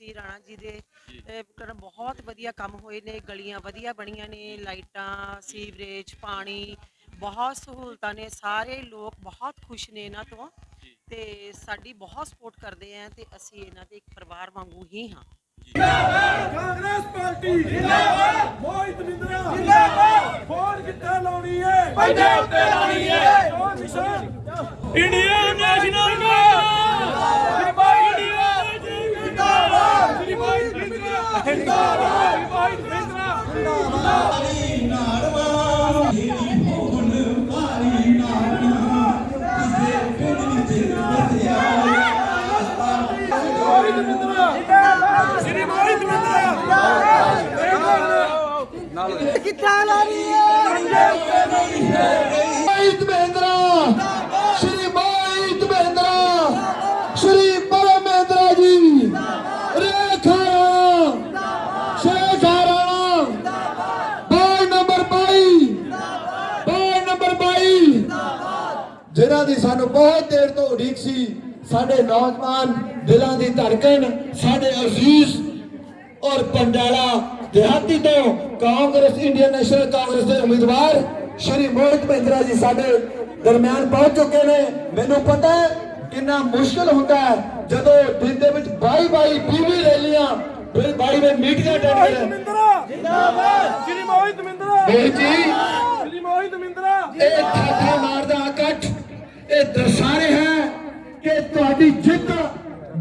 ਸੀ ਰਾਣਾ ਜੀ ਦੇ ਅਹ, ਕਰਨ ਬਹੁਤ ਵਧੀਆ ਕੰਮ ਹੋਏ ਨੇ ਗਲੀਆਂ ਵਧੀਆ ਬਣੀਆਂ ਨੇ ਲਾਈਟਾਂ ਸੀਵਰੇਜ ਪਾਣੀ ਬਹੁਤ ਸਹੂਲਤਾਂ ਨੇ ਸਾਰੇ ਲੋਕ ਬਹੁਤ ਖੁਸ਼ ਨੇ ਇਹਨਾਂ ਤੋਂ ਤੇ ਸਾਡੀ ਬਹੁਤ ਸਪੋਰਟ ਕਰਦੇ ਆ ਤੇ ਅਸੀਂ ਇਹਨਾਂ ਦੇ ਇੱਕ ਪਰਿਵਾਰ ਵਾਂਗੂ ਹੀ ਹਾਂ। ਕਾਂਗਰਸ ਪਾਰਟੀ ਜਿੰਦਾਬਾਦ! ਮੋਹਿਤ ਬਿੰਦਰਾ ਜਿੰਦਾਬਾਦ! ਫੋਨ ਕਿੱਥੇ ਲਾਉਣੀ ਏ ਪੰਜੇ ਉੱਤੇ ਲਾਉਣੀ ਏ Indian National Congress Mohit Mahindra Shri Mohit Mahindra Shri Param ji. Rekha Shekha Rana ਬਾਈ ਨੰਬਰ 22 ਬਾਈ ਨੰਬਰ 22 ਜਿਨ੍ਹਾਂ ਦੀ ਸਾਨੂੰ ਬਹੁਤ ਦੇਰ ਤੋਂ ਉਡੀਕ ਸੀ, ਸਾਡੇ ਨੌਜਵਾਨ ਦਿਲਾਂ ਦੀ ਧੜਕਣ, ਸਾਡੇ ਅਜ਼ੀਜ਼ ਔਰ ਪੰਡਾਲਾ ਦਿਹਾਤੀ ਤੋਂ ਕਾਂਗਰਸ ਇੰਡੀਅਨ ਨੈਸ਼ਨਲ ਕਾਂਗਰਸ ਦੇ ਉਮੀਦਵਾਰ ਸ਼੍ਰੀ ਮੋਹਿਤ ਮਹਿੰਦਰਾ ਜੀ ਸਾਡੇ ਦਰਮਿਆਨ ਪਹੁੰਚ ਚੁੱਕੇ ਨੇ। ਮੈਨੂੰ ਪਤਾ ਹੈ ਕਿੰਨਾ ਮੁਸ਼ਕਲ ਹੁੰਦਾ ਹੈ ਜਦੋਂ ਦਿਨ ਦੇ ਵਿੱਚ 22 22 20 ਰੈਲੀਆਂ ਫਿਰ 22 ਦੇ ਮੀਟਿੰਗਾਂ ਅਟੈਂਡ ਕਰਨ ਜਿੰਦਾਬਾਦ! ਸ਼੍ਰੀ ਮੋਹਿਤ ਬਿੰਦਰਾ ਮੋਹਿਤ ਜੀ ਸ਼੍ਰੀ ਮੋਹਿਤ ਬਿੰਦਰਾ ਇਹ ਥਾਥਾ ਮਾਰਦਾ ਇਕੱਠ ਇਹ ਦਰਸਾ ਰਿਹਾ ਹੈ ਕਿ ਤੁਹਾਡੀ ਜਿੱਤ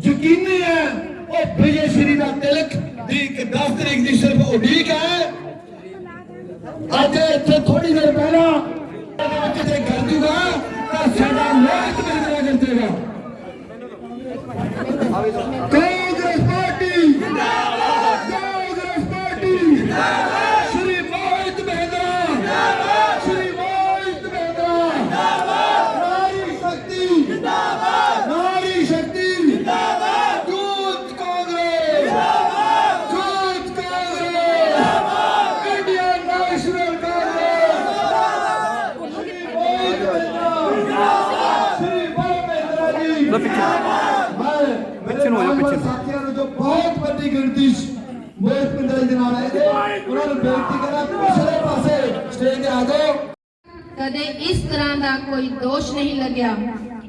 ਯਕੀਨੀ ਹੈ। ਉਹ ਵਿਜੇ ਸ਼੍ਰੀ ਦਾ ਤਿਲਕ ਦੀ 10 ਤਰੀਕ ਦੀ ਸਿਰਫ ਉਡੀਕ ਹੈ। ਅੱਜ ਇੱਥੇ ਥੋੜੀ ਦੇਰ ਪਹਿਲਾਂ ਇਹਦੇ ਜੇ ਕਰ ਜੂਗਾ, ਤਾਂ ਸਾਡਾ ਮੋਹਿਤ ਮਿਲਣਾ ਕਰਦੇਗਾ ਕਾਂਗਰਸ ਪਾਰਟੀ ਜਿੰਦਾਬਾਦ ਕਾਂਗਰਸ ਪਾਰਟੀ ਜਿੰਦਾਬਾਦ ਸ਼੍ਰੀ ਮੋਹਿਤ ਮਹਿੰਦਰਾ ਜਿੰਦਾਬਾਦ ਸ਼੍ਰੀ ਮੋਹਿਤ ਮਹਿੰਦਰਾ ਜਿੰਦਾਬਾਦ ਨਾਰੀ ਸ਼ਕਤੀ ਜਿੰਦਾਬਾਦ ਨਾਰੀ ਸ਼ਕਤੀ ਜਿੰਦਾਬਾਦ ਯੂਥ ਕਾਂਗਰਸ ਜਿੰਦਾਬਾਦ ਯੂਥ ਕਾਂਗਰਸ ਜਿੰਦਾਬਾਦ Indian National Congress Shri Mohit Mahindra Shri Mohit Mahindra ji ਮੈਂ ਪਿੱਛੇ ਨੂੰ ਹੋ ਜਾ ਪਿੱਛੇ ਸਾਥੀਆਂ ਨੂੰ ਜੋ ਬਹੁਤ ਵੱਡੀ ਗਿਣਤੀ 'ਚ ਮੋਹਿਤ ਪਿੰਦਰ ਦੇ ਨਾਲ ਆਏ ਨੇ ਉਹਨਾਂ ਨੂੰ ਬੇਨਤੀ ਕਰਾਂ ਪਿਛਲੇ ਪਾਸੇ ਸਟੇਜ ਤੇ ਆ ਜਾਓ ਕਦੇ ਇਸ ਤਰ੍ਹਾਂ ਦਾ ਕੋਈ ਦੋਸ਼ ਨਹੀਂ ਲੱਗਿਆ।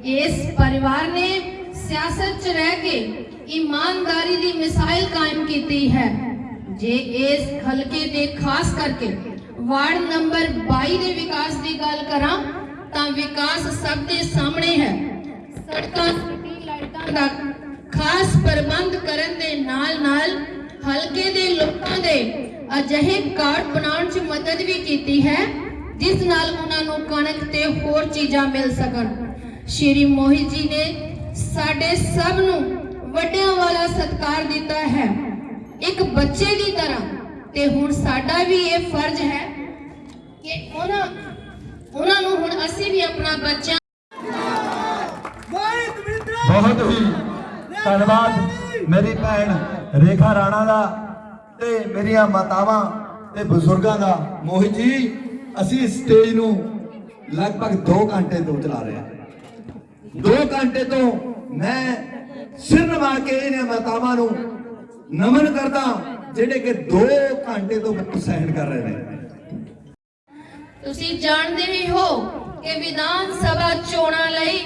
ਇਸ ਪਰਿਵਾਰ ਨੇ ਸਿਆਸਤ 'ਚ ਰਹਿ ਕੇ ਇਮਾਨਦਾਰੀ ਦੀ ਮਿਸਾਲ ਕਾਇਮ ਕੀਤੀ ਹੈ। ਜੇ ਇਸ ਹਲਕੇ ਦੇ ਖਾਸ ਕਰਕੇ ਵਾਰਡ ਨੰਬਰ 22 ਦੇ ਵਿਕਾਸ ਦੀ ਗੱਲ ਕਰਾਂ, ਤਾਂ ਵਿਕਾਸ ਸਭ ਦੇ ਸਾਹਮਣੇ ਹੈ। ਸੜਕਾਂ, ਸਿਟੀ ਲਾਈਟਾਂ ਦਾ ਖਾਸ ਪ੍ਰਬੰਧ ਕਰਨ ਦੇ ਨਾਲ-ਨਾਲ ਹਲਕੇ ਦੇ ਲੋਕਾਂ ਦੇ ਅਜਿਹੇ ਕਾਰਡ ਬਣਾਉਣ 'ਚ ਮਦਦ ਵੀ ਕੀਤੀ ਹੈ। ਜਿਸ ਨਾਲ ਉਹਨਾਂ ਨੂੰ ਕਣਕ ਤੇ ਹੋਰ ਚੀਜ਼ਾਂ ਮਿਲ ਸਕਣ। ਸ਼੍ਰੀ ਮੋਹਿਤ ਜੀ ਨੇ ਸਾਡੇ ਸਭ ਨੂੰ ਵੱਡਿਆਂ ਵਾਲਾ ਸਤਿਕਾਰ ਦਿੱਤਾ ਹੈ। ਇੱਕ ਬੱਚੇ ਦੀ ਤਰ੍ਹਾਂ। ਤੇ ਹੁਣ ਸਾਡਾ ਵੀ ਇਹ ਫਰਜ਼ ਹੈ ਕਿ ਉਹਨਾਂ ਉਹਨਾਂ ਨੂੰ ਹੁਣ ਅਸੀਂ ਵੀ ਆਪਣਾ ਬੱਚਾ ਬਹੁਤ ਹੀ ਧੰਨਵਾਦ। ਮੇਰੀ ਭੈਣ ਰੇਖਾ ਰਾਣਾ ਦਾ ਤੇ ਮੇਰੀਆਂ ਮਾਤਾਵਾਂ ਤੇ ਬਜ਼ੁਰਗਾਂ ਦਾ ਮੋਹਿਤ ਜੀ। ਅਸੀਂ ਸਟੇਜ ਨੂੰ ਲਗਭਗ 2 ਘੰਟੇ ਤੋਂ ਚਲਾ ਰਹੇ ਹਾਂ। 2 ਘੰਟੇ ਤੋਂ ਮੈਂ ਸਿਰ ਨਵਾ ਕੇ ਇਹਨਾਂ ਮਾਤਾਵਾਂ ਨੂੰ ਨਮਨ ਕਰਦਾ ਜਿਹੜੇ ਕਿ 2 ਘੰਟੇ ਤੋਂ ਸਹਿਣ ਕਰ ਰਹੇ ਨੇ। ਤੁਸੀਂ ਜਾਣਦੇ ਹੀ ਹੋ ਕਿ ਵਿਧਾਨ ਸਭਾ ਚੋਣਾਂ ਲਈ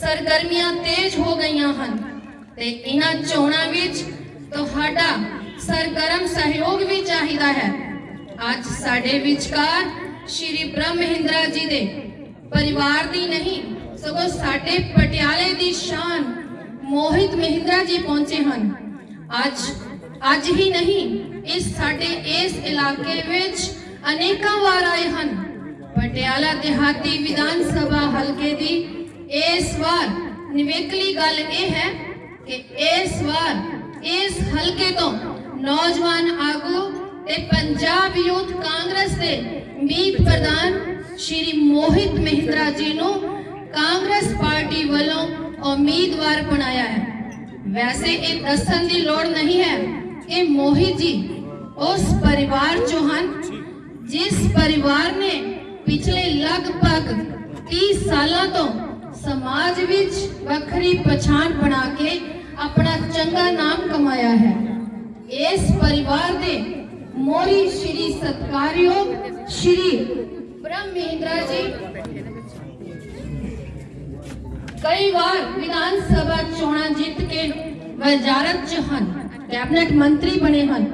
ਸਰਗਰਮੀਆਂ ਤੇਜ਼ ਹੋ ਗਈਆਂ ਹਨ ਤੇ ਇਹਨਾਂ ਚੋਣਾਂ ਵਿੱਚ ਤੁਹਾਡਾ ਸਰਗਰਮ ਸਹਿਯੋਗ ਵੀ ਚਾਹੀਦਾ ਹੈ। ਅੱਜ ਸਾਡੇ ਵਿਚਕਾਰ ਸ਼੍ਰੀ ਬ੍ਰਹਮ ਮਹਿੰਦਰਾ ਜੀ ਦੇ ਪਰਿਵਾਰ ਦੀ ਨਹੀਂ ਸਗੋਂ ਸਾਡੇ ਪਟਿਆਲੇ ਦੀ ਸ਼ਾਨ ਮੋਹਿਤ ਮਹਿੰਦਰਾ ਜੀ ਪਹੁੰਚੇ ਹਨ ਅੱਜ ਅੱਜ ਹੀ ਨਹੀਂ ਇਸ ਸਾਡੇ ਇਸ ਇਲਾਕੇ ਵਿੱਚ ਅਨੇਕਾਂ ਵਾਰ ਆਏ ਹਨ ਪਟਿਆਲਾ ਦਿਹਾਤੀ ਵਿਧਾਨ ਸਭਾ ਹਲਕੇ ਦੀ ਇਸ ਵਾਰ ਨਿਵੇਕਲੀ ਗੱਲ ਇਹ ਹੈ ਕਿ ਇਸ ਵਾਰ ਇਸ ਹਲਕੇ ਤੋਂ ਨੌਜਵਾਨ ਆਗੂ ਤੇ ਪੰਜਾਬ ਯੂਥ ਕਾਂਗਰਸ ਦੇ ਮੀਤ ਪ੍ਰਧਾਨ ਸ਼੍ਰੀ ਮੋਹਿਤ ਮਹਿੰਦਰਾ ਜੀ ਨੂੰ ਕਾਂਗਰਸ ਪਾਰਟੀ ਵੱਲੋਂ ਉਮੀਦਵਾਰ ਬਣਾਇਆ ਹੈ। ਵੈਸੇ ਇਹ ਦੱਸਣ ਦੀ ਲੋੜ ਨਹੀਂ ਹੈ ਕਿ ਮੋਹਿਤ ਜੀ ਉਸ ਪਰਿਵਾਰ ਚੋਂ ਹਨ, ਜਿਸ ਪਰਿਵਾਰ ਨੇ ਪਿਛਲੇ ਲਗਭਗ 30 ਸਾਲਾਂ ਤੋਂ ਸਮਾਜ ਵਿੱਚ ਵੱਖਰੀ ਪਛਾਣ ਬਣਾ ਕੇ ਆਪਣਾ ਚੰਗਾ ਨਾਮ ਕਮਾਇਆ ਹੈ। ਇਸ ਪਰਿਵਾਰ ਦੇ ਮੋਰੀ ਸ਼੍ਰੀ ਸਤਕਾਰਯੋਗ ਸ਼੍ਰੀ ਬ੍ਰਹਮ ਜੀ ਕਈ ਵਾਰ ਵਿਧਾਨ ਸਭਾ ਚੋਣਾਂ ਜਿੱਤ ਕੇ ਵਜ਼ਾਰਤ ਚ ਹਨ, ਕੈਬਨਿਟ ਮੰਤਰੀ ਬਣੇ ਹਨ।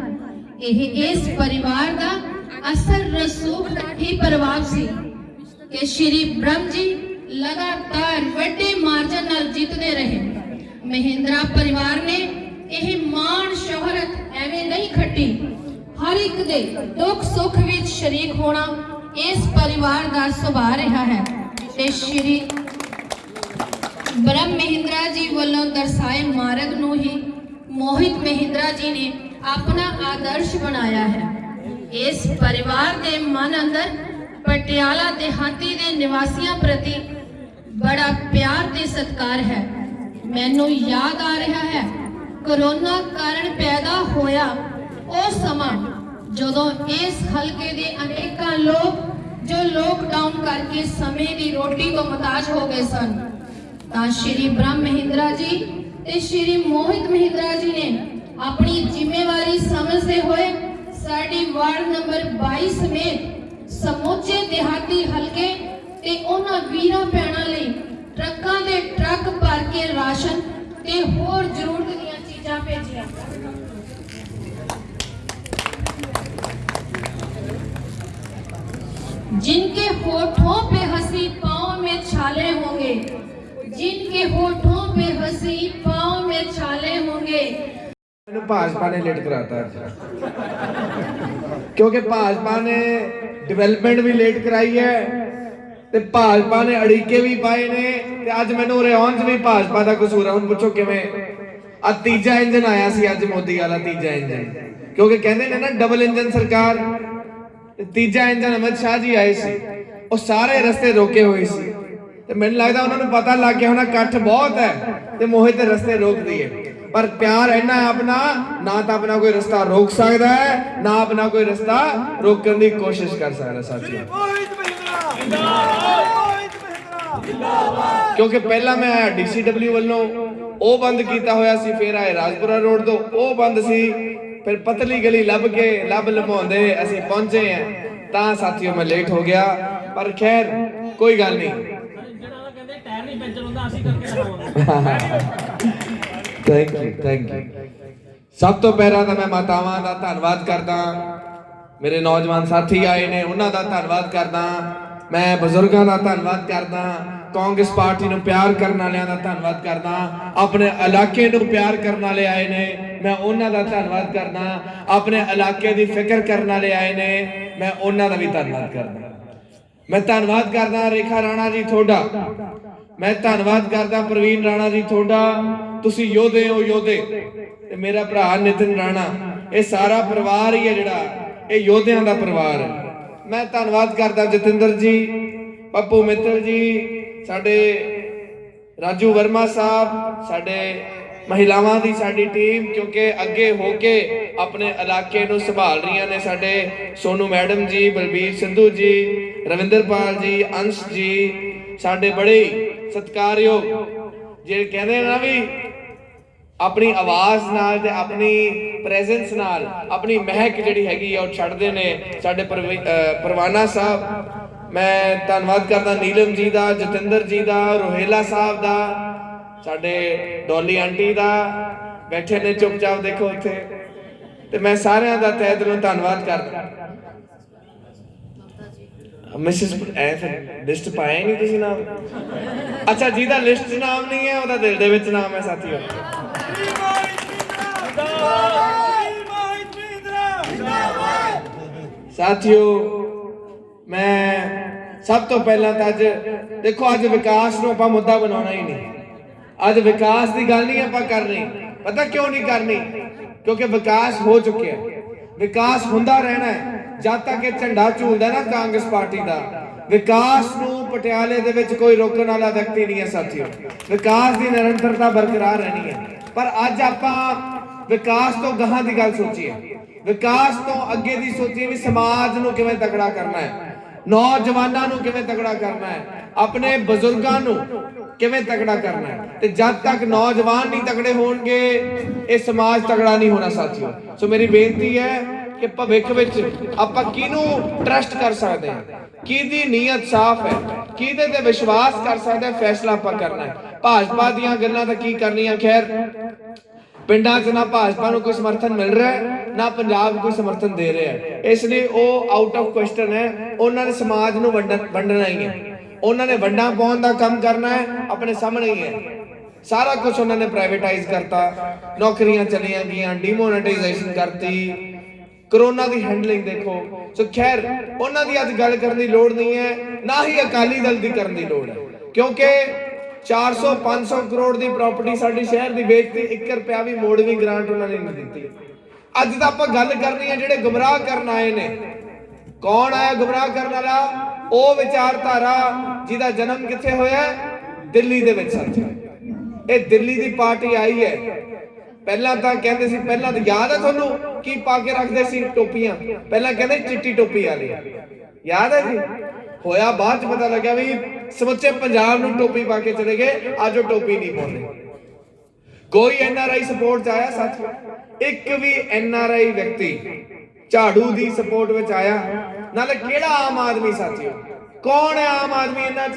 ਇਹ ਇਸ ਪਰਿਵਾਰ ਦਾ ਅਸਰ ਰਸੂਖ ਹੀ ਪ੍ਰਭਾਵ ਸੀ ਕਿ ਸ਼੍ਰੀ ਬ੍ਰਹਮ ਜੀ ਲਗਾਤਾਰ ਵੱਡੇ ਮਾਰਜਨ ਨਾਲ ਜਿੱਤਦੇ ਰਹੇ। ਮਹਿੰਦਰਾ ਪਰਿਵਾਰ ਨੇ ਇਹ ਮਾਣ ਸ਼ੋਹਰਤ ਐਵੇਂ ਨਹੀਂ ਖੱਟੀ ਹਰ ਇੱਕ ਦੇ ਦੁੱਖ ਸੁੱਖ ਵਿੱਚ ਸ਼ਰੀਕ ਹੋਣਾ ਇਸ ਪਰਿਵਾਰ ਦਾ ਸੁਭਾਅ ਰਿਹਾ ਹੈ। ਤੇ ਸ਼੍ਰੀ ਬ੍ਰਹਮ ਮਹਿੰਦਰਾ ਜੀ ਵੱਲੋਂ ਦਰਸਾਏ ਮਾਰਗ ਨੂੰ ਹੀ ਮੋਹਿਤ ਮਹਿੰਦਰਾ ਜੀ ਨੇ ਆਪਣਾ ਆਦਰਸ਼ ਬਣਾਇਆ ਹੈ। ਇਸ ਪਰਿਵਾਰ ਦੇ ਮਨ ਅੰਦਰ ਪਟਿਆਲਾ ਦਿਹਾਤੀ ਦੇ ਨਿਵਾਸੀਆਂ ਪ੍ਰਤੀ ਬੜਾ ਪਿਆਰ ਤੇ ਸਤਿਕਾਰ ਹੈ। ਮੈਨੂੰ ਯਾਦ ਆ ਰਿਹਾ ਹੈ, ਕਰੋਨਾ ਕਾਰਨ ਪੈਦਾ ਹੋਇਆ ਉਹ ਸਮਾਂ ਜਦੋਂ ਇਸ ਹਲਕੇ ਦੇ ਅਨੇਕਾਂ ਲੋਕ, ਜੋ ਲੋਕਡਾਊਨ ਕਰਕੇ ਸਮੇਂ ਦੀ ਰੋਟੀ ਤੋਂ ਮਤਾਜ ਹੋ ਗਏ ਸਨ, ਤਾਂ ਸ਼੍ਰੀ ਬ੍ਰਹਮ ਮਹਿੰਦਰਾ ਜੀ ਤੇ ਸ਼੍ਰੀ ਮੋਹਿਤ ਮਹਿੰਦਰਾ ਜੀ ਨੇ ਆਪਣੀ ਜ਼ਿੰਮੇਵਾਰੀ ਸਮਝਦੇ ਹੋਏ ਸਾਡੀ ਵਾਰਡ ਨੰਬਰ 22 ਸਮੇਤ ਸਮੁੱਚੇ ਦਿਹਾਤੀ ਹਲਕੇ ਤੇ ਉਹਨਾਂ ਵੀਰਾਂ ਭੈਣਾਂ ਲਈ ਟਰੱਕਾਂ ਦੇ ਟਰੱਕ ਭਰ ਕੇ ਰਾਸ਼ਨ ਤੇ ਹੋਰ ਜ਼ਰੂਰਤ ਦੀਆਂ ਚੀਜ਼ਾਂ ਭੇਜੀਆਂ। जिनके होठों पे हंसी पाँव में छाले होंगे जिनके होठों पे हंसी पाँव में छाले होंगे ਮੈਨੂੰ ਭਾਜਪਾ ਨੇ ਲੇਟ ਕਰਾਤਾ ਅੱਜ ਕਿਉਂਕਿ ਭਾਜਪਾ ਨੇ ਡਿਵੈਲਪਮੈਂਟ ਵੀ ਲੇਟ ਕਰਾਈ ਹੈ ਤੇ ਭਾਜਪਾ ਨੇ ਅੜੀਕੇ ਵੀ ਪਾਏ ਨੇ ਤੇ ਅੱਜ ਮੈਨੂੰ ਰਿਆਉਣ 'ਚ ਵੀ ਭਾਜਪਾ ਦਾ ਕਸੂਰ ਹੈ ਹੁਣ ਪੁੱਛੋ ਕਿਵੇਂ ਆ ਤੀਜਾ ਇੰਜਨ ਆਇਆ ਸੀ ਅੱਜ ਮੋਦੀ ਵਾਲਾ ਤੀਜਾ ਇੰਜਨ ਕਿਉਂਕਿ ਕਹਿੰਦੇ ਨੇ ਨਾ ਡਬਲ ਇੰਜਨ ਸਰਕਾਰ ਤੇ ਤੀਜਾ ਇੰਜਨ ਅਮਿਤ ਸ਼ਾਹ ਜੀ ਆਏ ਸੀ। ਉਹ ਸਾਰੇ ਰਸਤੇ ਰੋਕੇ ਹੋਏ ਸੀ। ਤੇ ਮੈਨੂੰ ਲੱਗਦਾ ਉਹਨਾਂ ਨੂੰ ਪਤਾ ਲੱਗ ਗਿਆ ਹੋਣਾ ਇਕੱਠ ਬਹੁਤ ਹੈ ਤੇ ਮੋਹਿਤ ਰਸਤੇ ਰੋਕ ਦਈਏ ਪਰ ਪਿਆਰ ਇੰਨਾ ਆਪਣਾ ਨਾ ਤਾਂ ਆਪਣਾ ਕੋਈ ਰਸਤਾ ਰੋਕ ਸਕਦਾ ਹੈ ਨਾ ਆਪਣਾ ਕੋਈ ਰਸਤਾ ਰੋਕਣ ਦੀ ਕੋਸ਼ਿਸ਼ ਕਰ ਸਕਦਾ ਸਾਥੀਓ। ਕਿਉਂਕਿ ਪਹਿਲਾਂ ਮੈਂ ਆਇਆ ਡੀਸੀਡਬਲਯੂ ਵੱਲੋਂ ਉਹ ਬੰਦ ਕੀਤਾ ਹੋਇਆ ਸੀ ਫਿਰ ਆਏ ਰਾਜਪੁਰਾ ਰੋਡ ਤੋਂ ਉਹ ਬੰਦ ਸੀ। ਫਿਰ ਪਤਲੀ ਗਲੀ ਲੱਭ ਕੇ ਲੱਭ ਲਮਾਉਂਦੇ ਅਸੀਂ ਪਹੁੰਚੇ ਆ ਤਾਂ ਸਾਥੀਓ, ਮੈਂ ਲੇਟ ਹੋ ਗਿਆ। ਪਰ ਖੈਰ, ਕੋਈ ਗੱਲ ਨਹੀਂ। ਥੈਂਕ ਯੂ ਥੈਂਕ ਯੂ ਸਭ ਤੋਂ ਪਹਿਲਾਂ ਤਾਂ ਮੈਂ ਮਾਤਾਵਾਂ ਦਾ ਧੰਨਵਾਦ ਕਰਦਾ। ਮੇਰੇ ਨੌਜਵਾਨ ਸਾਥੀ ਆਏ ਨੇ, ਉਹਨਾਂ ਦਾ ਧੰਨਵਾਦ ਕਰਦਾ। ਮੈਂ ਬਜ਼ੁਰਗਾਂ ਦਾ ਧੰਨਵਾਦ ਕਰਦਾ ਕਾਂਗਰਸ ਪਾਰਟੀ ਨੂੰ ਪਿਆਰ ਕਰਨ ਵਾਲਿਆਂ ਦਾ ਧੰਨਵਾਦ ਕਰਦਾ ਆਪਣੇ ਇਲਾਕੇ ਨੂੰ ਪਿਆਰ ਕਰਨ ਵਾਲੇ ਆਏ ਨੇ, ਮੈਂ ਉਹਨਾਂ ਦਾ ਧੰਨਵਾਦ ਕਰਦਾ ਆਪਣੇ ਇਲਾਕੇ ਦੀ ਫਿਕਰ ਕਰਨ ਵਾਲੇ ਆਏ ਨੇ, ਮੈਂ ਉਹਨਾਂ ਦਾ ਵੀ ਧੰਨਵਾਦ ਕਰਦਾ ਮੈਂ ਧੰਨਵਾਦ ਕਰਦਾ ਰੇਖਾ ਰਾਣਾ ਜੀ ਤੁਹਾਡਾ। ਮੈਂ ਧੰਨਵਾਦ ਕਰਦਾ ਪ੍ਰਵੀਨ ਰਾਣਾ ਜੀ ਤੁਹਾਡਾ। ਤੁਸੀਂ ਯੋਧੇ ਹੋ ਯੋਧੇ। ਤੇ ਮੇਰਾ ਭਰਾ ਨਿਤਿਨ ਰਾਣਾ। ਇਹ ਸਾਰਾ ਪਰਿਵਾਰ ਹੀ ਹੈ ਜਿਹੜਾ, ਇਹ ਯੋਧਿਆਂ ਦਾ ਪਰਿਵਾਰ ਹੈ। ਮੈਂ ਧੰਨਵਾਦ ਕਰਦਾ ਜਤਿੰਦਰ ਜੀ, ਪੱਪੂ ਮਿੱਤਲ ਜੀ, ਸਾਡੇ ਰਾਜੂ ਵਰਮਾ ਸਾਹਿਬ, ਸਾਡੇ ਮਹਿਲਾਵਾਂ ਦੀ ਸਾਡੀ ਟੀਮ, ਕਿਉਂਕਿ ਅੱਗੇ ਹੋ ਕੇ ਆਪਣੇ ਇਲਾਕੇ ਨੂੰ ਸੰਭਾਲ ਰਹੀਆਂ ਨੇ ਸਾਡੇ ਸੋਨੂ ਮੈਡਮ ਜੀ, ਬਲਬੀਰ ਸਿੰਧੂ ਜੀ, ਰਵਿੰਦਰਪਾਲ ਜੀ, ਅੰਸ਼ ਜੀ, ਸਾਡੇ ਬੜੇ ਸਤਿਕਾਰਯੋਗ, ਜਿਹੜੇ ਕਹਿੰਦੇ ਨਾ ਵੀ ਆਪਣੀ ਆਵਾਜ਼ ਨਾਲ ਤੇ ਆਪਣੀ ਪ੍ਰੈਜ਼ੈਂਸ ਨਾਲ ਆਪਣੀ ਮਹਿਕ ਜਿਹੜੀ ਹੈਗੀ ਆ ਉਹ ਛੱਡਦੇ ਨੇ ਸਾਡੇ ਪਰਵਾਨਾ ਸਾਹਿਬ। ਮੈਂ ਧੰਨਵਾਦ ਕਰਦਾ ਨੀਲਮ ਜੀ ਦਾ ਜਤਿੰਦਰ ਜੀ ਦਾ ਰੋਹੇਲਾ ਸਾਹਿਬ ਦਾ ਸਾਡੇ ਡੋਲੀ ਆਂਟੀ ਦਾ। ਬੈਠੇ ਨੇ ਚੁੱਪਚਾਪ ਦੇਖੋ ਉੱਥੇ। ਤੇ ਮੈਂ ਸਾਰਿਆਂ ਦਾ ਤਹਿ ਦਿਲੋਂ ਧੰਨਵਾਦ ਕਰਦਾ। ਮਿਸਿਸ ਐ ਲਿਸਟ ਪਾਇਆ ਨਹੀਂ ਤੁਸੀਂ ਨਾਮ? ਅੱਛਾ, ਜਿਹਦਾ ਲਿਸਟ 'ਚ ਨਾਮ ਨਹੀਂ ਹੈ, ਉਹਦਾ ਦਿਲ ਦੇ ਵਿੱਚ ਨਾਮ ਹੈ, ਸਾਥੀਓ। ਸਾਥੀਓ, ਮੈਂ ਸਭ ਤੋਂ ਪਹਿਲਾਂ ਤਾਂ ਅੱਜ, ਦੇਖੋ, ਅੱਜ ਵਿਕਾਸ ਨੂੰ ਆਪਾਂ ਮੁੱਦਾ ਬਣਾਉਣਾ ਹੀ ਨਹੀਂ। ਅੱਜ ਵਿਕਾਸ ਦੀ ਗੱਲ ਨਹੀਂ ਆਪਾਂ ਕਰਨੀ। ਪਤਾ ਕਿਉਂ ਨਹੀਂ ਕਰਨੀ? ਕਿਉਂਕਿ ਵਿਕਾਸ ਹੋ ਚੁੱਕਿਆ। ਵਿਕਾਸ ਹੁੰਦਾ ਰਹਿਣਾ ਹੈ। ਜਦ ਤੱਕ ਇਹ ਝੰਡਾ ਝੂਲਦਾ ਨਾ ਕਾਂਗਰਸ ਪਾਰਟੀ ਦਾ, ਵਿਕਾਸ ਨੂੰ ਪਟਿਆਲੇ ਦੇ ਵਿੱਚ ਕੋਈ ਰੋਕਣ ਵਾਲਾ ਵਿਅਕਤੀ ਨਹੀਂ ਹੈ ਸਾਥੀਓ। ਵਿਕਾਸ ਦੀ ਨਿਰੰਤਰਤਾ ਬਰਕਰਾਰ ਰਹਿਣੀ ਹੈ। ਪਰ ਅੱਜ ਆਪਾਂ ਵਿਕਾਸ ਤੋਂ ਗਾਹਾਂ ਦੀ ਗੱਲ ਸੋਚੀਏ। ਵਿਕਾਸ ਤੋਂ ਅੱਗੇ ਦੀ ਸੋਚੀਏ ਵੀ ਸਮਾਜ ਨੂੰ ਕਿਵੇਂ ਤਕੜਾ ਕਰਨਾ ਹੈ। ਨੌਜਵਾਨਾਂ ਨੂੰ ਕਿਵੇਂ ਤਕੜਾ ਕਰਨਾ ਹੈ। ਆਪਣੇ ਬਜ਼ੁਰਗਾਂ ਨੂੰ ਕਿਵੇਂ ਤਕੜਾ ਕਰਨਾ ਹੈ? ਤੇ ਜਦ ਤੱਕ ਨੌਜਵਾਨ ਨਹੀਂ ਤਕੜੇ ਹੋਣਗੇ, ਇਹ ਸਮਾਜ ਤਕੜਾ ਨਹੀਂ ਹੋਣਾ ਸਾਥੀਓ। ਸੋ ਮੇਰੀ ਬੇਨਤੀ ਹੈ ਕਿ ਭਵਿੱਖ ਵਿੱਚ ਆਪਾਂ ਕਿਹਨੂੰ ਟਰਸਟ ਕਰ ਸਕਦੇ ਹਾਂ? ਕਿਹਦੀ ਨੀਅਤ ਸਾਫ਼ ਹੈ? ਕਿਹਦੇ ਤੇ ਵਿਸ਼ਵਾਸ ਕਰ ਸਕਦੇ ਫੈਸਲਾ ਆਪਾਂ ਕਰਨਾ ਹੈ। ਭਾਜਪਾ ਦੀਆਂ ਗੱਲਾਂ ਤਾਂ ਕੀ ਕਰਨੀਆਂ? ਖੈਰ, ਪਿੰਡਾਂ 'ਚ ਨਾ ਭਾਜਪਾ ਨੂੰ ਕੋਈ ਸਮਰਥਨ ਮਿਲ ਰਿਹਾ ਹੈ, ਨਾ ਪੰਜਾਬ ਕੋਈ ਸਮਰਥਨ ਦੇ ਰਿਹਾ ਹੈ। ਇਸ ਲਈ ਉਹ ਆਊਟ ਆਫ ਕੁਐਸਚਨ ਹੈ। ਉਹਨਾਂ ਨੇ ਸਮਾਜ ਨੂੰ ਵੰਡਣ ਵੰਡਣਾ ਹੀ ਹੈ। ਉਹਨਾਂ ਨੇ ਵੰਡਾਂ ਪਾਉਣ ਦਾ ਕੰਮ ਕਰਨਾ ਹੈ, ਆਪਣੇ ਸਾਹਮਣੇ ਹੀ ਹੈ। ਸਾਰਾ ਕੁਝ ਉਹਨਾਂ ਨੇ ਪ੍ਰਾਈਵੇਟਾਈਜ਼ ਕਰਤਾ। ਨੌਕਰੀਆਂ ਚਲੀਆਂ ਗਈਆਂ ਡੀਮੋਨੇਟਾਈਜੇਸ਼ਨ ਕਰਤੀ। ਕਰੋਨਾ ਦੀ ਹੈਂਡਲਿੰਗ ਦੇਖੋ। ਸੋ ਖੈਰ, ਉਹਨਾਂ ਦੀ ਅੱਜ ਗੱਲ ਕਰਨ ਦੀ ਲੋੜ ਨਹੀਂ ਹੈ, ਨਾ ਹੀ ਅਕਾਲੀ ਦਲ ਦੀ ਕਰਨ ਦੀ ਲੋੜ ਹੈ। ਕਿਉਂਕਿ 400 500 ਕਰੋੜ ਦੀ ਪ੍ਰਾਪਰਟੀ ਸਾਡੇ ਸ਼ਹਿਰ ਦੀ ਵੇਚਤੀ 1 ਰੁਪਿਆ ਵੀ ਮੋੜਵੀਂ ਗ੍ਰਾਂਟ ਉਹਨਾਂ ਨੇ ਨਹੀਂ ਦਿੱਤੀ। ਅੱਜ ਤਾਂ ਆਪਾਂ ਗੱਲ ਕਰਨੀ ਹੈ ਜਿਹੜੇ ਗੁੰਮਰਾਹ ਕਰਨ ਆਏ ਨੇ। ਕੌਣ ਆਇਆ ਗੁੰਮਰਾਹ ਕਰਨ ਵਾਲਾ? ਉਹ ਵਿਚਾਰਧਾਰਾ ਜਿਹਦਾ ਜਨਮ ਕਿੱਥੇ ਹੋਇਆ? ਦਿੱਲੀ ਦੇ ਵਿੱਚ ਸਾਥੀਓ ਇਹ ਦਿੱਲੀ ਦੀ ਪਾਰਟੀ ਆਈ ਹੈ। ਪਹਿਲਾਂ ਤਾਂ ਕਹਿੰਦੇ ਸੀ, ਪਹਿਲਾਂ ਤਾਂ ਯਾਦ ਹੈ ਤੁਹਾਨੂੰ ਕੀ ਪਾ ਕੇ ਰੱਖਦੇ ਸੀ ਟੋਪੀਆਂ? ਪਹਿਲਾਂ ਕਹਿੰਦੇ ਚਿੱਟੀ ਟੋਪੀ ਵਾਲੇ। ਯਾਦ ਹੈ ਜੀ? ਹੋਇਆ ਬਾਅਦ ਚ ਪਤਾ ਲੱਗਿਆ ਵੀ ਸਮੁੱਚੇ ਪੰਜਾਬ ਨੂੰ ਟੋਪੀ ਪਾ ਕੇ ਚਲੇ ਗਏ, ਅੱਜ ਉਹ ਟੋਪੀ ਨਹੀਂ ਪਾਉਂਦੇ। ਕੋਈ ਐਨ ਆਰ ਆਈ ਸਪੋਰਟ ਚ ਆਇਆ ਸਾਥੀਓ ਇੱਕ ਵੀ ਐਨ ਆਰ ਆਈ ਵਿਅਕਤੀ ਝਾੜੂ ਦੀ ਸਪੋਰਟ ਵਿੱਚ ਆਇਆ। ਨਾਲੇ ਕਿਹੜਾ ਆਮ ਆਦਮੀ ਸਾਥੀਓ? ਕੌਣ ਹੈ ਆਮ ਆਦਮੀ ਇਹਨਾਂ 'ਚ?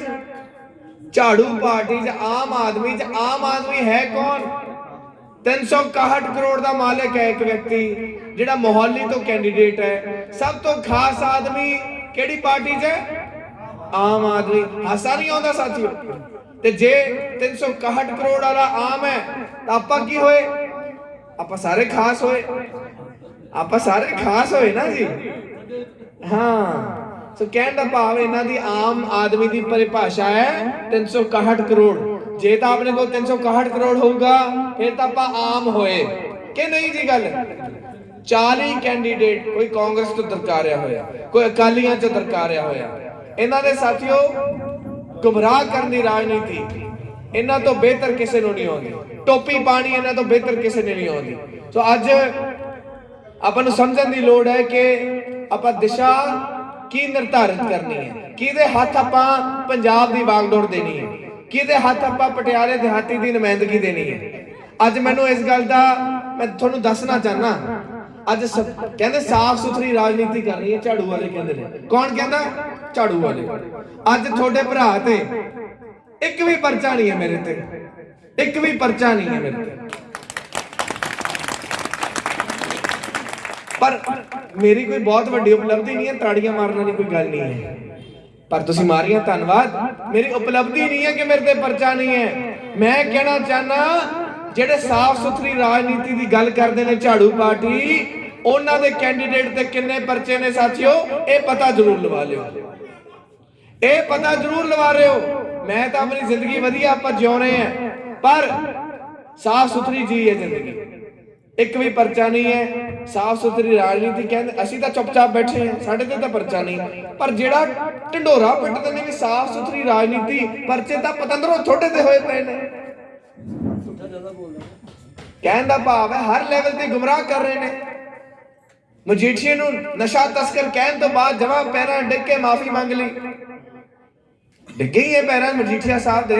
ਝਾੜੂ ਪਾਰਟੀ 'ਚ ਆਮ ਆਦਮੀ 'ਚ ਆਮ ਆਦਮੀ ਹੈ ਕੌਣ? 361 ਕਰੋੜ ਦਾ ਮਾਲਕ ਹੈ ਇੱਕ ਵਿਅਕਤੀ, ਜਿਹੜਾ ਮੋਹਾਲੀ ਤੋਂ ਕੈਂਡੀਡੇਟ ਹੈ। ਸਭ ਤੋਂ ਖਾਸ ਆਦਮੀ ਕਿਹੜੀ ਪਾਰਟੀ 'ਚ ਆਮ ਆਦਮੀ। ਹਾਸਾ ਨਹੀਂ ਆਉਂਦਾ ਸਾਥੀਓ। ਤੇ ਜੇ 361 ਕਰੋੜ ਵਾਲਾ ਆਮ ਹੈ, ਤਾਂ ਆਪਾਂ ਕੀ ਹੋਏ? ਆਪਾਂ ਸਾਰੇ ਖਾਸ ਹੋਏ। ਆਪਾਂ ਸਾਰੇ ਖਾਸ ਹੋਏ ਨਾ ਜੀ। ਹਾਂ। ਸੋ ਕਹਿਣ ਦਾ ਭਾਵ ਇਹਨਾਂ ਦੀ ਆਮ ਆਦਮੀ ਦੀ ਪਰਿਭਾਸ਼ਾ ਹੈ 361 ਕਰੋੜ। ਜੇ ਤਾਂ ਆਪਣੇ ਕੋਲ 361 ਕਰੋੜ ਹੋਊਗਾ, ਫਿਰ ਤਾਂ ਆਪਾਂ ਆਮ ਹੋਏ। ਕਿ ਨਹੀਂ ਜੀ ਗੱਲ? 40 ਕੈਂਡੀਡੇਟ ਕੋਈ ਕਾਂਗਰਸ ਤੋਂ ਦਰਕਾਰਿਆ ਹੋਇਆ, ਕੋਈ ਅਕਾਲੀਆਂ ਤੋਂ ਦਰਕਾਰਿਆ ਹੋਇਆ। ਇਹਨਾਂ ਦੇ ਸਾਥੀਓ, ਗੁੰਮਰਾਹ ਕਰਨ ਦੀ ਰਾਜਨੀਤੀ ਇਹਨਾਂ ਤੋਂ ਬਿਹਤਰ ਕਿਸੇ ਨੂੰ ਨਹੀਂ ਆਉਂਦੀ। ਟੋਪੀ ਪਾਣੀ ਇਹਨਾਂ ਤੋਂ ਬਿਹਤਰ ਕਿਸੇ ਨੇ ਨਹੀਂ ਆਉਂਦੀ। ਸੋ ਅੱਜ ਆਪਾਂ ਨੂੰ ਸਮਝਣ ਦੀ ਲੋੜ ਹੈ ਕਿ ਆਪਾਂ ਦਿਸ਼ਾ ਕੀ ਨਿਰਧਾਰਿਤ ਕਰਨੀ ਹੈ? ਕਿਹਦੇ ਹੱਥ ਆਪਾਂ ਪੰਜਾਬ ਦੀ ਵਾਗਡੋਰ ਦੇਣੀ ਹੈ? ਕਿਹਦੇ ਹੱਥ ਆਪਾਂ ਪਟਿਆਲੇ ਦਿਹਾਤੀ ਦੀ ਨੁਮਾਇੰਦਗੀ ਦੇਣੀ ਹੈ? ਅੱਜ ਮੈਨੂੰ ਇਸ ਗੱਲ ਦਾ ਮੈਂ ਤੁਹਾਨੂੰ ਦੱਸਣਾ ਚਾਹਨਾ ਅੱਜ ਕਹਿੰਦੇ ਸਾਫ਼ ਸੁਥਰੀ ਰਾਜਨੀਤੀ ਕਰਨੀ ਹੈ, ਝਾੜੂ ਵਾਲੇ ਕਹਿੰਦੇ ਨੇ। ਕੌਣ ਕਹਿੰਦਾ? ਝਾੜੂ ਵਾਲੇ। ਅੱਜ ਤੁਹਾਡੇ ਭਰਾ ਤੇ ਇੱਕ ਵੀ ਪਰਚਾ ਨਹੀਂ ਹੈ ਮੇਰੇ ਤੇ। ਇੱਕ ਵੀ ਪਰਚਾ ਨਹੀਂ ਹੈ ਮੇਰੇ ਤੇ। ਪਰ ਮੇਰੀ ਕੋਈ ਬਹੁਤ ਵੱਡੀ ਉਪਲਬਧੀ ਨਹੀਂ ਹੈ, ਤਾੜੀਆਂ ਮਾਰਨ ਵਾਲੀ ਕੋਈ ਗੱਲ ਨਹੀਂ ਹੈ। ਪਰ ਤੁਸੀਂ ਮਾਰੀਆਂ, ਧੰਨਵਾਦ। ਮੇਰੀ ਉਪਲਬਧੀ ਨਹੀਂ ਹੈ ਕਿ ਮੇਰੇ ਤੇ ਪਰਚਾ ਨਹੀਂ ਹੈ। ਮੈਂ ਕਹਿਣਾ ਚਾਹਨਾ, ਜਿਹੜੇ ਸਾਫ਼ ਸੁਥਰੀ ਰਾਜਨੀਤੀ ਦੀ ਗੱਲ ਕਰਦੇ ਨੇ ਝਾੜੂ ਪਾਰਟੀ, ਉਹਨਾਂ ਦੇ ਕੈਂਡੀਡੇਟ ਤੇ ਕਿੰਨੇ ਪਰਚੇ ਨੇ ਸਾਥੀਓ, ਇਹ ਪਤਾ ਜ਼ਰੂਰ ਲਵਾ ਲਿਓ। ਇਹ ਪਤਾ ਜ਼ਰੂਰ ਲਵਾ ਰਹੇ ਹੋ ਮੈਂ ਤਾਂ ਆਪਣੀ ਜ਼ਿੰਦਗੀ ਵਧੀਆ ਆਪਾਂ ਜਿਉ ਰਹੇ ਆ ਪਰ ਸਾਫ਼ ਸੁਥਰੀ ਜੀ ਹੈ ਜ਼ਿੰਦਗੀ। ਇੱਕ ਵੀ ਪਰਚਾ ਨਹੀਂ ਹੈ ਸਾਫ਼ ਸੁਥਰੀ ਰਾਜਨੀਤੀ ਕਹਿੰਦੇ, ਅਸੀਂ ਤਾਂ ਚੁੱਪਚਾਪ ਬੈਠੇ ਹਾਂ, ਸਾਡੇ ਤੇ ਤਾਂ ਪਰਚਾ ਨਹੀਂ। ਪਰ ਜਿਹੜਾ ਢੰਡੋਰਾ ਪਿੱਟਦੇ ਨੇ ਵੀ ਸਾਫ਼ ਸੁਥਰੀ ਰਾਜਨੀਤੀ ਪਰਚੇ ਤਾਂ ਪਤੰਦਰੋਂ ਥੋੜੇ ਤੇ ਹੋਏ ਪਏ ਨੇ। ਕਹਿਣ ਦਾ ਭਾਵ ਹੈ, ਹਰ ਲੈਵਲ ਤੇ ਗੁੰਮਰਾਹ ਕਰ ਰਹੇ ਨੇ। ਮਜੀਠੀਏ ਨੂੰ ਨਸ਼ਾ ਤਸਕਰ ਕਹਿਣ ਤੋਂ ਬਾਅਦ ਜਮਾ ਪੈਰਾਂ ਡਿੱਗ ਕੇ ਮਾਫੀ ਮੰਗ ਲਈ। ਡਿੱਗੇ ਹੀ ਇਹ ਪੈਰਾਂ ਮਜੀਠੀਆ ਸਾਹਿਬ ਦੇ।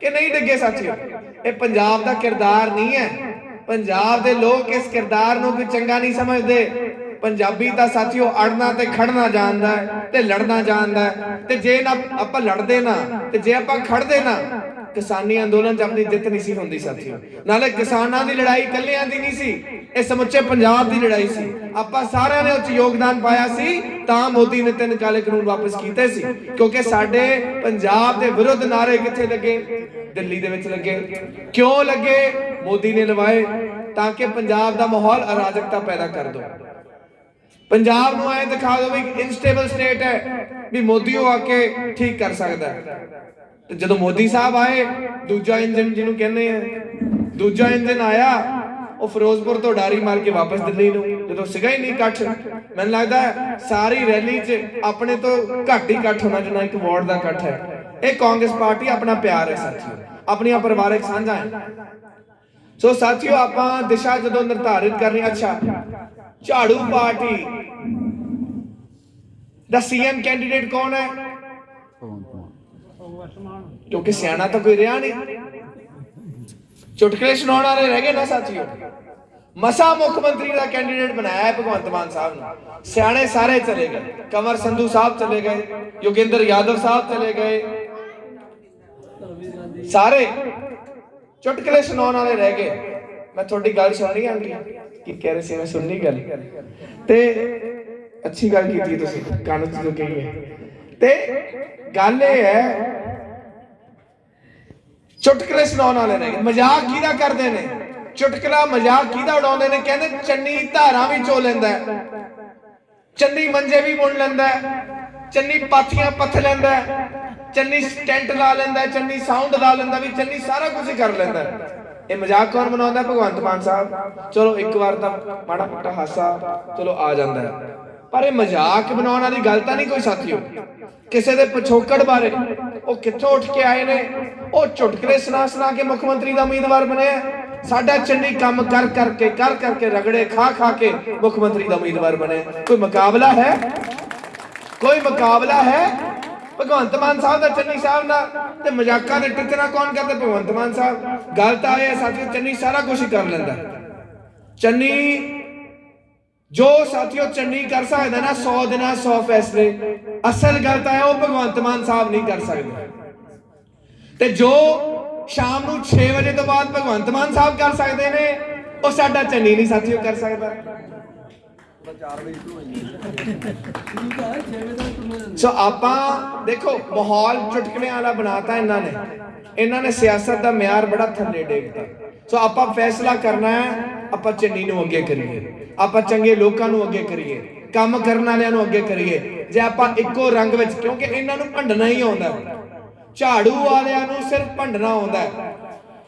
ਕਿ ਨਹੀਂ ਡਿੱਗੇ ਸੱਚ? ਇਹ ਪੰਜਾਬ ਦਾ ਕਿਰਦਾਰ ਨਹੀਂ ਹੈ। ਪੰਜਾਬ ਦੇ ਲੋਕ ਇਸ ਕਿਰਦਾਰ ਨੂੰ ਕੋਈ ਚੰਗਾ ਨਹੀਂ ਸਮਝਦੇ। ਪੰਜਾਬੀ ਤਾਂ ਸਾਥੀਓ ਅੜਨਾ ਤੇ ਖੜਨਾ ਜਾਣਦਾ ਤੇ ਲੜਨਾ ਜਾਣਦਾ ਤੇ ਜੇ ਨਾ ਆਪਾਂ ਲੜਦੇ ਨਾ, ਤੇ ਜੇ ਆਪਾਂ ਖੜਦੇ ਨਾ ਕਿਸਾਨੀ ਅੰਦੋਲਨ 'ਚ ਆਪਣੀ ਜਿੱਤ ਨਹੀਂ ਸੀ ਹੁੰਦੀ ਸਾਥੀਓ। ਨਾਲੇ ਕਿਸਾਨਾਂ ਦੀ ਲੜਾਈ ਇਕੱਲਿਆਂ ਦੀ ਨਹੀਂ ਸੀ, ਇਹ ਸਮੁੱਚੇ ਪੰਜਾਬ ਦੀ ਲੜਾਈ ਸੀ। ਆਪਾਂ ਸਾਰਿਆਂ ਨੇ ਉੱਚ ਯੋਗਦਾਨ ਪਾਇਆ ਸੀ, ਤਾਂ ਮੋਦੀ ਨੇ ਤਿੰਨ ਕਾਲੇ ਕਾਨੂੰਨ ਵਾਪਸ ਕੀਤੇ ਸੀ। ਕਿਉਂਕਿ ਸਾਡੇ ਪੰਜਾਬ ਦੇ ਵਿਰੁੱਧ ਨਾਰੇ ਕਿੱਥੇ ਲੱਗੇ? ਦਿੱਲੀ ਦੇ ਵਿੱਚ ਲੱਗੇ। ਕਿਉਂ ਲੱਗੇ? ਮੋਦੀ ਨੇ ਲਵਾਏ, ਤਾਂ ਕਿ ਪੰਜਾਬ ਦਾ ਮਾਹੌਲ ਅਰਾਜਕਤਾ ਪੈਦਾ ਕਰ ਦੋ। ਪੰਜਾਬ ਨੂੰ ਐ ਦਿਖਾ ਦਿਓ ਵੀ ਇਨਸਟੇਬਲ ਸਟੇਟ ਹੈ, ਵੀ ਮੋਦੀ ਉਹ ਆ ਕੇ ਠੀਕ ਕਰ ਸਕਦਾ ਹੈ। ਜਦੋਂ ਮੋਦੀ ਸਾਹਿਬ ਆਏ, ਦੂਜਾ ਇੰਜਨ ਜਿਹਨੂੰ ਕਹਿੰਦੇ ਆ, ਦੂਜਾ ਇੰਜਨ ਆਇਆ, ਉਹ ਫਿਰੋਜ਼ਪੁਰ ਤੋਂ ਡਾਰੀ ਮਾਰ ਕੇ ਵਾਪਸ ਦਿੱਲੀ ਨੂੰ, ਜਦੋਂ ਸੀਗਾ ਹੀ ਨਹੀਂ ਇਕੱਠ, ਮੈਨੂੰ ਲੱਗਦਾ ਸਾਰੀ ਰੈਲੀ 'ਚ ਆਪਣੇ ਤੋਂ ਘੱਟ ਹੀ ਇਕੱਠ ਹੋਣਾ ਜਿੰਨਾ ਇੱਕ ਵਾਰਡ ਦਾ ਇਕੱਠ ਹੈ। ਇਹ ਕਾਂਗਰਸ ਪਾਰਟੀ ਆਪਣਾ ਪਿਆਰ ਹੈ, ਸਾਥੀਓ। ਆਪਣੀਆਂ ਪਰਿਵਾਰਕ ਸਾਂਝਾਂ ਹੈ। ਸੋ ਸਾਥੀਓ, ਆਪਾਂ ਦਿਸ਼ਾ ਜਦੋਂ ਨਿਰਧਾਰਿਤ ਕਰਨੀ ਅੱਛਾ, ਝਾੜੂ ਪਾਰਟੀ ਦਾ ਸੀਐਮ ਕੈਂਡੀਡੇਟ ਕੌਣ ਹੈ? ਕਿਉਂਕਿ ਸਿਆਣਾ ਤਾਂ ਕੋਈ ਰਿਹਾ ਨਹੀਂ। ਚੁਟਕਲੇ ਸੁਣਾਉਣ ਵਾਲੇ ਰਹਿ ਗਏ ਨਾ ਸਾਥੀਓ। ਮਸਾ ਮੁੱਖ ਮੰਤਰੀ ਦਾ ਕੈਂਡੀਡੇਟ ਬਣਾਇਆ ਹੈ ਭਗਵੰਤ ਮਾਨ ਸਾਹਿਬ ਨੂੰ। ਸਿਆਣੇ ਸਾਰੇ ਚਲੇ ਗਏ। ਕਮਰ ਸੰਧੂ ਸਾਹਿਬ ਚਲੇ ਗਏ, ਯੋਗਿੰਦਰ ਯਾਦਵ ਸਾਹਿਬ ਚਲੇ ਗਏ। ਸਾਰੇ ਚੁਟਕਲੇ ਸੁਣਾਉਣ ਵਾਲੇ ਰਹਿ ਗਏ। ਮੈਂ ਤੁਹਾਡੀ ਗੱਲ ਸੁਣ ਰਹੀ ਆਂਟੀ, ਕੀ ਕਹਿ ਰਹੇ ਸੀ ਮੈਂ ਸੁਣਨੀ ਗੱਲ। ਤੇ ਅੱਛੀ ਗੱਲ ਕੀਤੀ ਤੁਸੀਂ, ਕੰਨ ਚ ਕਹੀ ਹੈ ਤੇ ਗੱਲ ਇਹ ਹੈ ਚੁਟਕਲੇ ਸੁਣਾਉਣ ਵਾਲੇ ਨੇ, ਮਜ਼ਾਕ ਕਿਹਦਾ ਕਰਦੇ ਨੇ? ਚੁਟਕਲਾ, ਮਜ਼ਾਕ ਕਿਹਦਾ ਉਡਾਉਂਦੇ ਨੇ? ਕਹਿੰਦੇ ਚੰਨੀ ਧਾਰਾਂ ਵੀ ਚੋ ਲੈਂਦਾ ਚੰਨੀ ਮੰਜੇ ਵੀ ਬੁਣ ਲੈਂਦਾ ਚੰਨੀ ਪਾਥੀਆਂ ਪੱਥ ਲੈਂਦਾ ਚੰਨੀ ਸਟੈਂਟ ਲਾ ਲੈਂਦਾ ਚੰਨੀ ਸਾਊਂਡ ਲਾ ਲੈਂਦਾ ਵੀ ਚੰਨੀ ਸਾਰਾ ਕੁਝ ਕਰ ਲੈਂਦਾ ਇਹ ਮਜ਼ਾਕ ਕੌਣ ਬਣਾਉਂਦਾ? ਭਗਵੰਤ ਮਾਨ ਸਾਹਿਬ। ਚਲੋ ਇੱਕ ਵਾਰ ਤਾਂ ਮਾੜਾ ਮੋਟਾ ਹਾਸਾ ਚਲੋ ਆ ਜਾਂਦਾ ਹੈ। ਪਰ ਇਹ ਮਜ਼ਾਕ ਬਣਾਉਣ ਵਾਲੀ ਗੱਲ ਤਾਂ ਨਹੀਂ ਕੋਈ ਸਾਥੀਓ। ਕਿਸੇ ਦੇ ਪਿਛੋਕੜ ਬਾਰੇ। ਉਹ ਕਿੱਥੋਂ ਉੱਠ ਕੇ ਆਏ ਨੇ? ਉਹ ਚੁਟਕਲੇ ਸੁਣਾ ਸੁਣਾ ਕੇ ਮੁੱਖ ਮੰਤਰੀ ਦਾ ਉਮੀਦਵਾਰ ਬਣੇ ਸਾਡਾ ਚੰਨੀ ਕੰਮ ਕਰ ਕਰਕੇ ਕਰ ਕਰਕੇ ਰਗੜੇ ਖਾ ਖਾ ਕੇ ਮੁੱਖ ਮੰਤਰੀ ਦਾ ਉਮੀਦਵਾਰ ਬਣਿਆ ਕੋਈ ਮੁਕਾਬਲਾ ਹੈ? ਕੋਈ ਮੁਕਾਬਲਾ ਹੈ? ਭਗਵੰਤ ਮਾਨ ਸਾਹਿਬ ਦਾ ਚੰਨੀ ਸਾਹਿਬ ਨਾਲ ਤੇ ਮਜ਼ਾਕਾਂ ਦੇ ਟਿੱਚਣਾ ਕੌਣ ਕਰਦਾ ਭਗਵੰਤ ਮਾਨ ਸਾਹਿਬ? ਗੱਲ ਤਾਂ ਇਹ ਹੈ ਸਾਥੀਓ, ਚੰਨੀ ਸਾਰਾ ਕੁਝ ਕਰ ਲੈਂਦਾ। ਚੰਨੀ ਜੋ ਸਾਥੀਓ ਚੰਨੀ ਕਰ ਸਕਦਾ ਨਾ 100 ਦਿਨਾਂ 100 ਫੈਸਲੇ। ਅਸਲ ਗੱਲ ਤਾਂ ਹੈ ਉਹ ਭਗਵੰਤ ਮਾਨ ਸਾਹਿਬ ਨਹੀਂ ਕਰ ਸਕਦੇ। ਤੇ ਜੋ ਸ਼ਾਮ ਨੂੰ 6 ਵਜੇ ਤੋਂ ਬਾਅਦ ਭਗਵੰਤ ਮਾਨ ਸਾਹਿਬ ਕਰ ਸਕਦੇ ਨੇ, ਉਹ ਸਾਡਾ ਚੰਨੀ ਨਹੀਂ ਸਾਥੀਓ ਕਰ ਸਕਦਾ। ਸੋ ਆਪਾਂ ਦੇਖੋ, ਮਾਹੌਲ ਚੁਟਕਲਿਆਂ ਵਾਲਾ ਬਣਾਤਾ ਇਹਨਾਂ ਨੇ। ਇਹਨਾਂ ਨੇ ਸਿਆਸਤ ਦਾ ਮਿਆਰ ਬੜਾ ਥੱਲੇ ਡੇਗਤਾ। ਸੋ ਆਪਾਂ ਫੈਸਲਾ ਕਰਨਾ ਹੈ, ਆਪਾਂ ਚੰਨੀ ਨੂੰ ਅੱਗੇ ਕਰੀਏ। ਆਪਾਂ ਚੰਗੇ ਲੋਕਾਂ ਨੂੰ ਅੱਗੇ ਕਰੀਏ, ਕੰਮ ਕਰਨ ਵਾਲਿਆਂ ਨੂੰ ਅੱਗੇ ਕਰੀਏ। ਜੇ ਆਪਾਂ ਇੱਕੋ ਰੰਗ ਵਿੱਚ, ਕਿਉਂਕਿ ਇਹਨਾਂ ਨੂੰ ਭੰਡਣਾ ਹੀ ਆਉਂਦਾ ਝਾੜੂ ਵਾਲਿਆਂ ਨੂੰ ਸਿਰਫ ਭੰਡਣਾ ਆਉਂਦਾ